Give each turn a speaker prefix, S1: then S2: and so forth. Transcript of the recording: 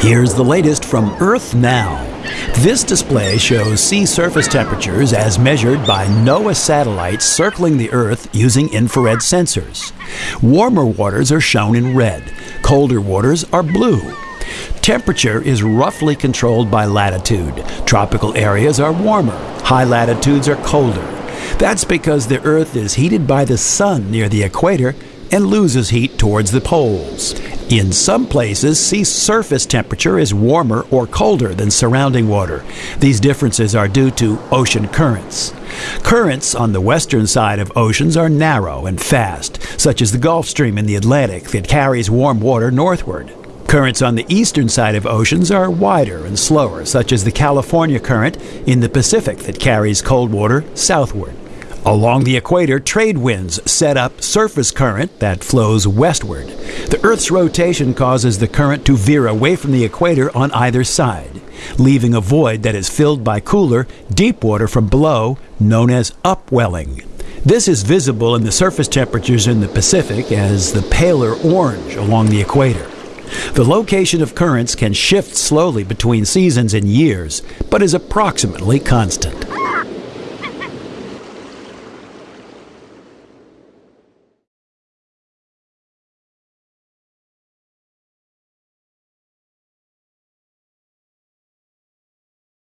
S1: Here's the latest from Earth Now. This display shows sea surface temperatures as measured by NOAA satellites circling the Earth using infrared sensors. Warmer waters are shown in red, colder waters are blue. Temperature is roughly controlled by latitude. Tropical areas are warmer, high latitudes are colder. That's because the Earth is heated by the sun near the equator and loses heat towards the poles. In some places, sea surface temperature is warmer or colder than surrounding water. These differences are due to ocean currents. Currents on the western side of oceans are narrow and fast, such as the Gulf Stream in the Atlantic that carries warm water northward. Currents on the eastern side of oceans are wider and slower, such as the California Current in the Pacific that carries cold water southward. Along the equator, trade winds set up surface current that flows westward. The Earth's rotation causes the current to veer away from the equator on either side, leaving a void that is filled by cooler, deep water from below, known as upwelling. This is visible in the surface temperatures in the Pacific as the paler orange along the equator. The location of currents can shift slowly between seasons and years, but is approximately constant.